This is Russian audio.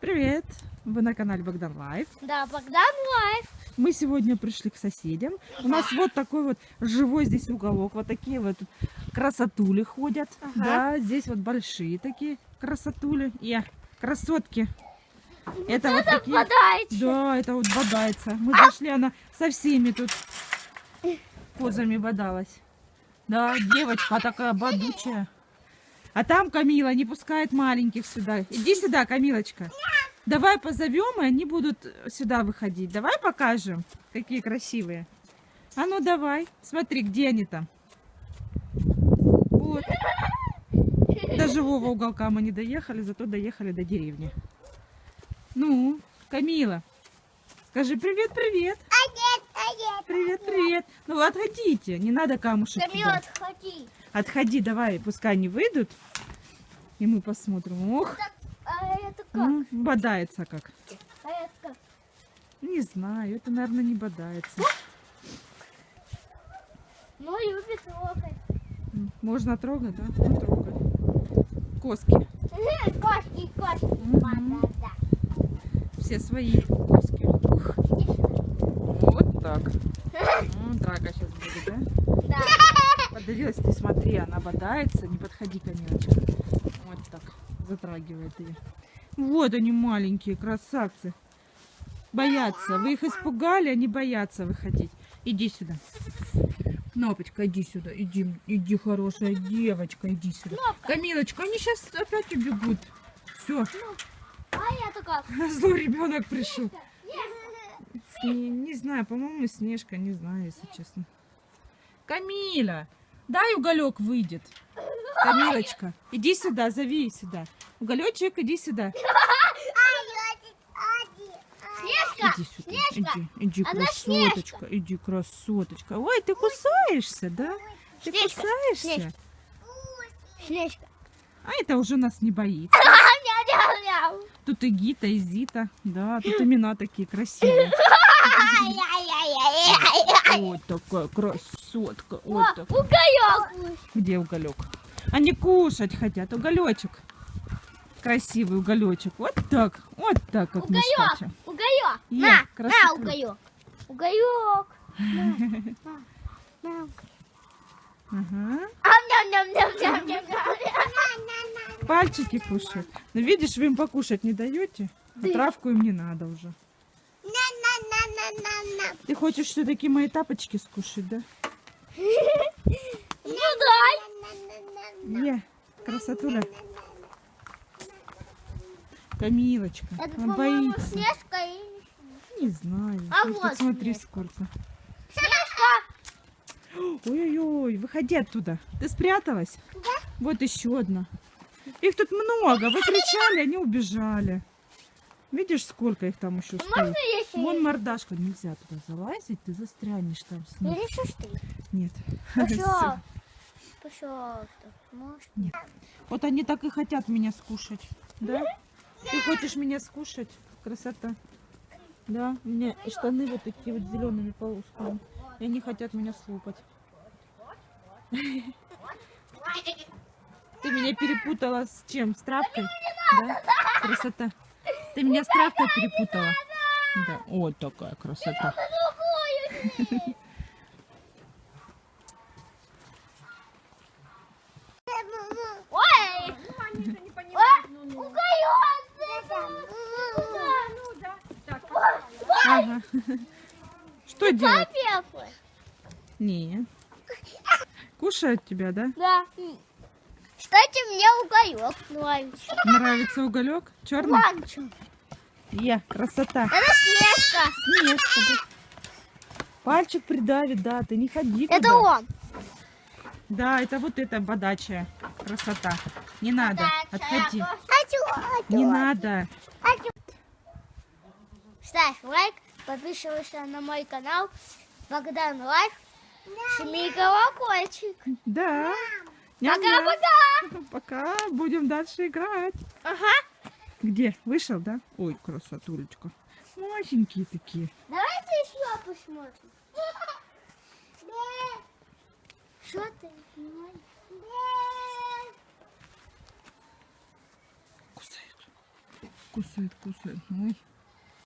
Привет! Вы на канале Богдан Life. Да, Богдан Life. Мы сегодня пришли к соседям. У нас вот такой вот живой здесь уголок. Вот такие вот красотули ходят. Ага. Да, здесь вот большие такие красотули. И красотки. Это вот такие... Да, это вот бодается. Мы зашли, она со всеми тут позами бодалась. Да, девочка такая бодучая. А там Камила не пускает маленьких сюда. Иди сюда, Камилочка. Давай позовем, и они будут сюда выходить. Давай покажем, какие красивые. А ну давай, смотри, где они там. Вот. До живого уголка мы не доехали, зато доехали до деревни. Ну, Камила, скажи привет-привет. Привет, привет. Ну отходите, не надо камушек Камила, отходи. Отходи, давай, пускай они выйдут. И мы посмотрим. Ох, А это как? ну, бодается как. А это как? Не знаю, это, наверное, не бодается. Ну, любит трогать. Можно трогать, да? Ну, трогай. Коски. Кошки, кошки. Мгм. Да, Все свои коски. Вот так. М, Драка сейчас будет, да? да. Да. Подавилась ты, смотри, она бодается. Не подходи, Камилочка. Вот так. Затрагивает ее. Вот они маленькие красавцы. Боятся. Вы их испугали, они боятся выходить. Иди сюда. Кнопочка, иди сюда. Иди, иди, хорошая девочка, иди сюда. Кнопка. Камилочка, они сейчас опять убегут. Все, А это как? злой ребенок пришел. Не, не знаю, по-моему, Снежка, не знаю, если честно. Камиля, дай уголек выйдет. Камилочка, иди сюда, зови сюда. Уголечек, иди сюда. Снежка. Иди сюда, Снежка. иди, иди, Она красоточка, иди, красоточка. Ой, ты кусаешься, да? Ты Снежка, кусаешься? Снежка. Снежка. А это уже нас не боится. Тут и Гита, и Зита. Да, тут имена такие красивые. Вот такая красотка. О, Вот так. уголек. Где уголек? Они кушать хотят. Уголечек. Красивый уголечек. Вот так. Вот так, как Уголек. Уголек. Е, На, на, уголек. Уголек. На, на, на. Ага. Ам-ням-ням-ням-ням-ням-ням. Пальчики кушают. Ну, видишь, вы им покушать не даете. А травку им не надо уже. Хочешь все-таки мои тапочки скушать, да? Ну дай. Не, красотуля. Камилочка, Это, он боится. Снежка и... Не знаю. А Ты вот Посмотри, Снежка. сколько. Снежка. Ой-ой-ой, выходи оттуда. Ты спряталась? Да. Вот еще одна. Их тут много. Вы кричали, они убежали. Видишь, сколько их там еще стоит? Можно если... Вон мордашка. Нельзя туда залазить, ты застрянешь там с ним. Что ты? Нет. Пожалуйста. Пожалуйста. Может? Нет. Вот они так и хотят меня скушать. Да? Ты хочешь меня скушать? Красота. Да, у меня штаны вот такие вот зелеными полосками. И они хотят меня слопать. Ты меня перепутала с чем? С травкой? Да? Красота. Ты меня с травкой перепутала? Да. Вот такая красота. Ой! Ага. Что делать? Не. Кушают тебя, да? Да. Кстати, мне уголек нравится. Нравится уголек? Черный? Ванчу. Я, красота. Это Снежка. Снежка, да. Пальчик придавит, да, ты не ходи Это туда. он. Да, это вот эта бодачая красота. Не надо, отходи. Хочу, Не надо. Ставь лайк, подписывайся на мой канал Богдан Life. Жми колокольчик. Да. Пока-пока. Пока, будем дальше играть. Ага. Где? Вышел, да? Ой, красотулечка. Масенькие такие. Давайте еще посмотрим. Что ты? Кусают. Кусает, кусает. Ой.